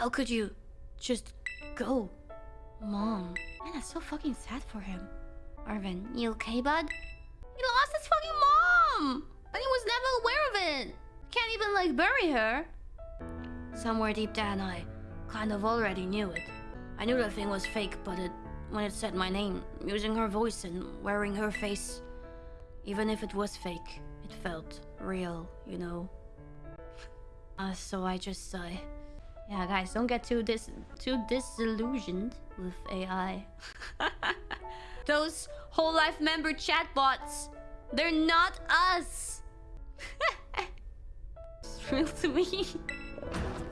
How could you just go? Mom. Man, that's so fucking sad for him. Arvin, you okay, bud? He lost his fucking mom! And he was never aware of it! Can't even, like, bury her. Somewhere deep down, I kind of already knew it. I knew the thing was fake, but it, when it said my name, using her voice and wearing her face, even if it was fake, it felt real, you know? Uh, so I just, uh... Yeah, guys, don't get too dis too disillusioned with AI. Those whole life member chatbots, they're not us. it's real to me.